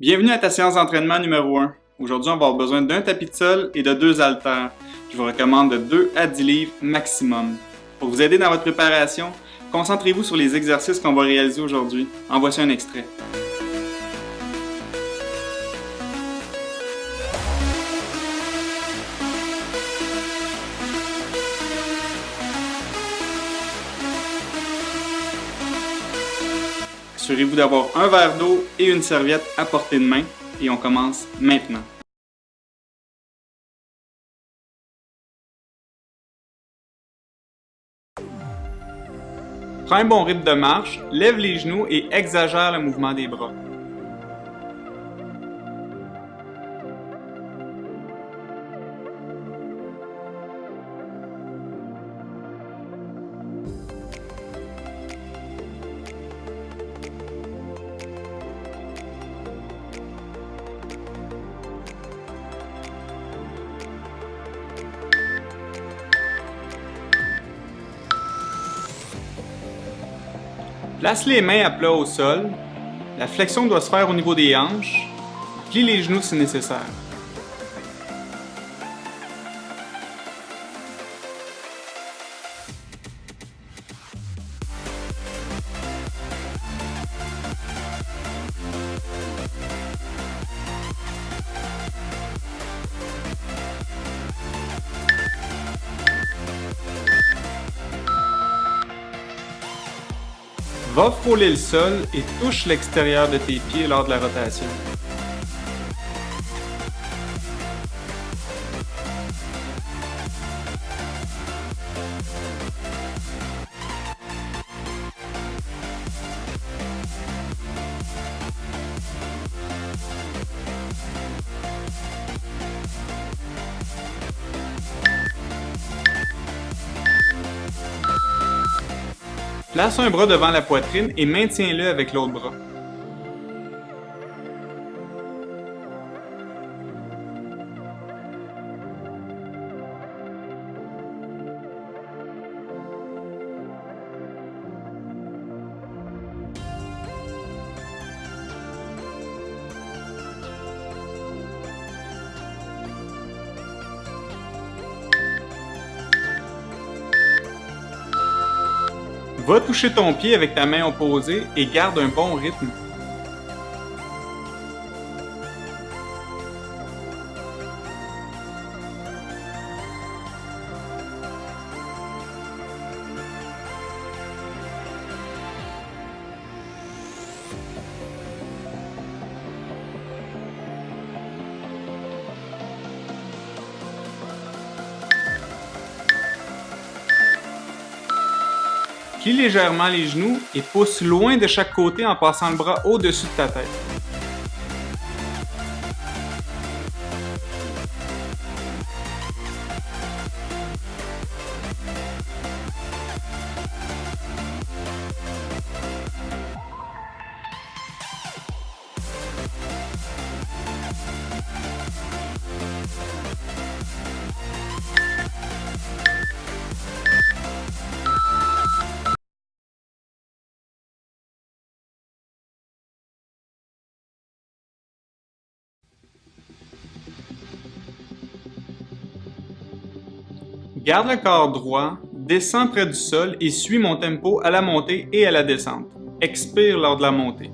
Bienvenue à ta séance d'entraînement numéro 1. Aujourd'hui, on va avoir besoin d'un tapis de sol et de deux haltères. Je vous recommande de 2 à 10 livres maximum. Pour vous aider dans votre préparation, concentrez-vous sur les exercices qu'on va réaliser aujourd'hui. En voici un extrait. Assurez-vous d'avoir un verre d'eau et une serviette à portée de main et on commence maintenant. Prends un bon rythme de marche, lève les genoux et exagère le mouvement des bras. Place les mains à plat au sol. La flexion doit se faire au niveau des hanches. Plie les genoux si nécessaire. Va le sol et touche l'extérieur de tes pieds lors de la rotation. Place un bras devant la poitrine et maintiens-le avec l'autre bras. Va toucher ton pied avec ta main opposée et garde un bon rythme. Plie légèrement les genoux et pousse loin de chaque côté en passant le bras au-dessus de ta tête. Garde le corps droit, descends près du sol et suis mon tempo à la montée et à la descente. Expire lors de la montée.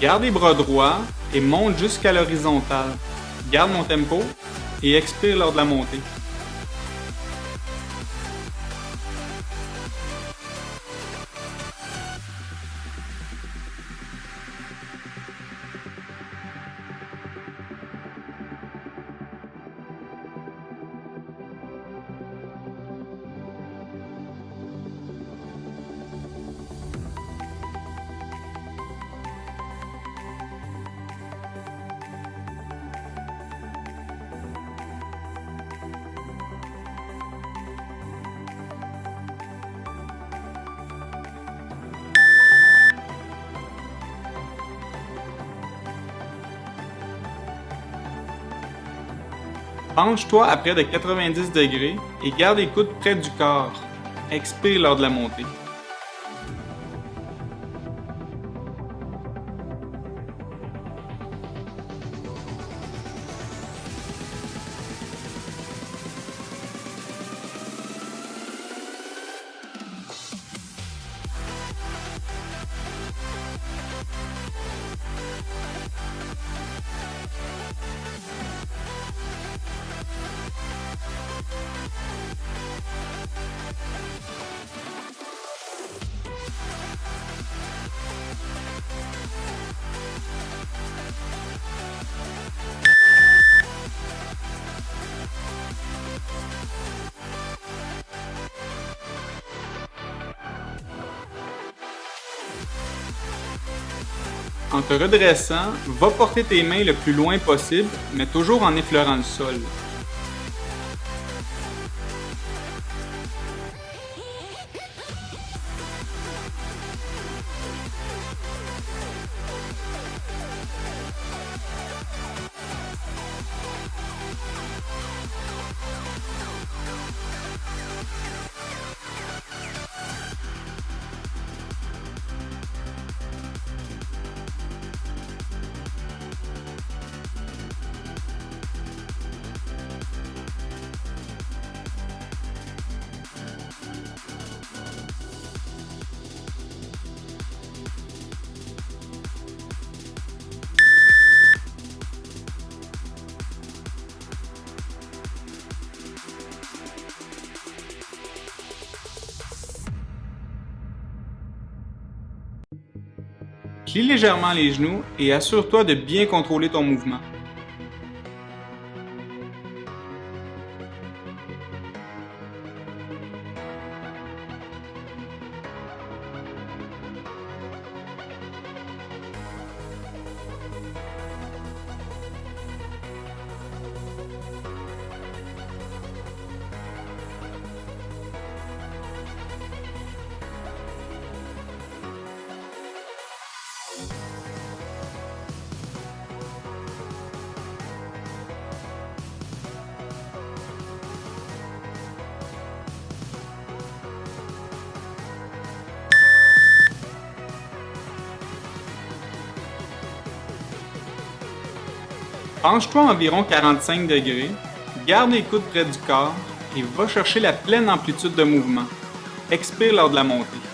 Garde les bras droits et monte jusqu'à l'horizontale. Garde mon tempo et expire lors de la montée. Penche-toi à près de 90 degrés et garde les coudes près du corps. Expire lors de la montée. Te redressant, va porter tes mains le plus loin possible, mais toujours en effleurant le sol. Plie légèrement les genoux et assure-toi de bien contrôler ton mouvement. Penche-toi environ 45 degrés, garde les coudes près du corps et va chercher la pleine amplitude de mouvement. Expire lors de la montée.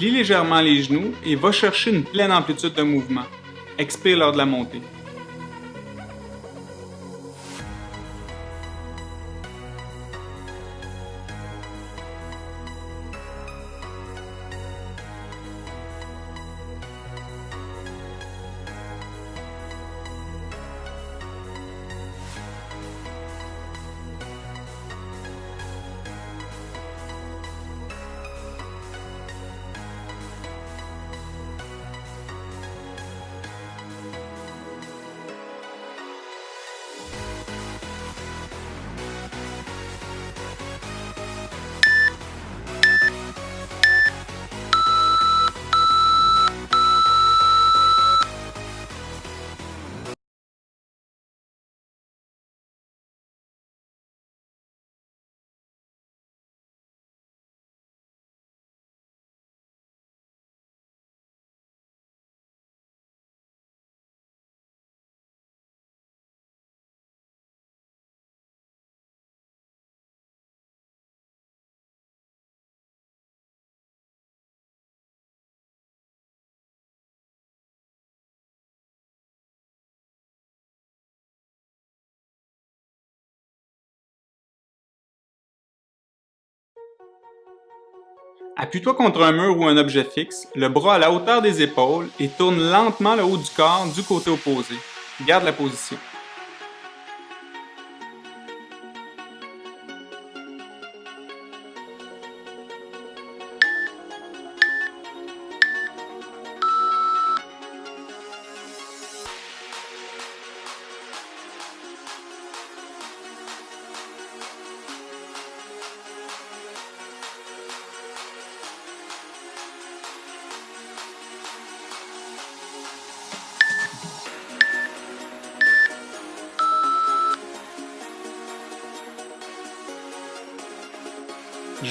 Plie légèrement les genoux et va chercher une pleine amplitude de mouvement. Expire lors de la montée. Appuie-toi contre un mur ou un objet fixe, le bras à la hauteur des épaules et tourne lentement le haut du corps du côté opposé. Garde la position.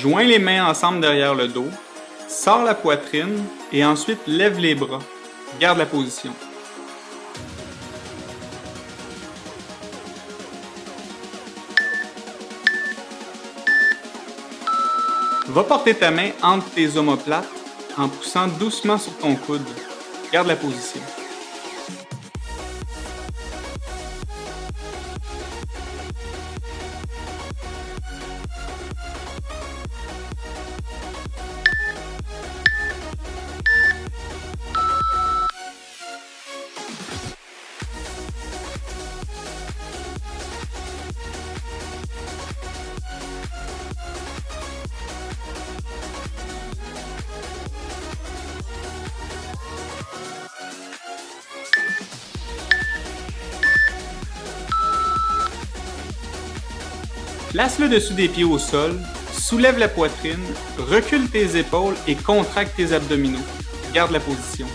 Joins les mains ensemble derrière le dos, sors la poitrine et ensuite lève les bras. Garde la position. Va porter ta main entre tes omoplates en poussant doucement sur ton coude. Garde la position. Place-le dessus des pieds au sol, soulève la poitrine, recule tes épaules et contracte tes abdominaux. Garde la position.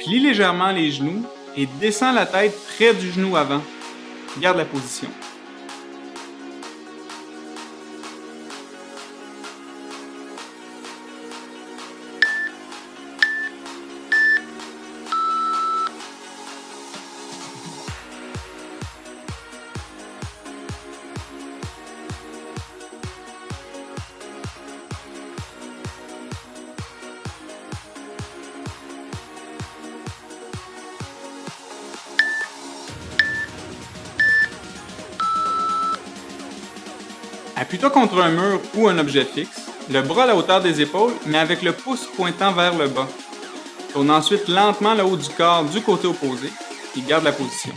Plie légèrement les genoux et descends la tête près du genou avant. Garde la position. Appuie-toi contre un mur ou un objet fixe, le bras à la hauteur des épaules, mais avec le pouce pointant vers le bas. Tourne ensuite lentement le haut du corps du côté opposé et garde la position.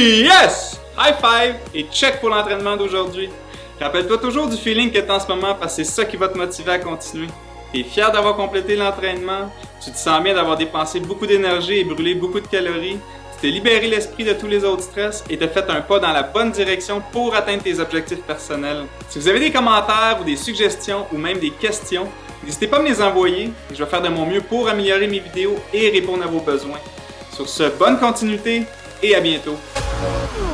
Yes! High five et check pour l'entraînement d'aujourd'hui. Rappelle-toi toujours du feeling que tu as en ce moment parce que c'est ça qui va te motiver à continuer. Tu es fier d'avoir complété l'entraînement, tu te sens bien d'avoir dépensé beaucoup d'énergie et brûlé beaucoup de calories, tu t'es libéré l'esprit de tous les autres stress et t'as fait un pas dans la bonne direction pour atteindre tes objectifs personnels. Si vous avez des commentaires ou des suggestions ou même des questions, n'hésitez pas à me les envoyer et je vais faire de mon mieux pour améliorer mes vidéos et répondre à vos besoins. Sur ce, bonne continuité et à bientôt. Oh,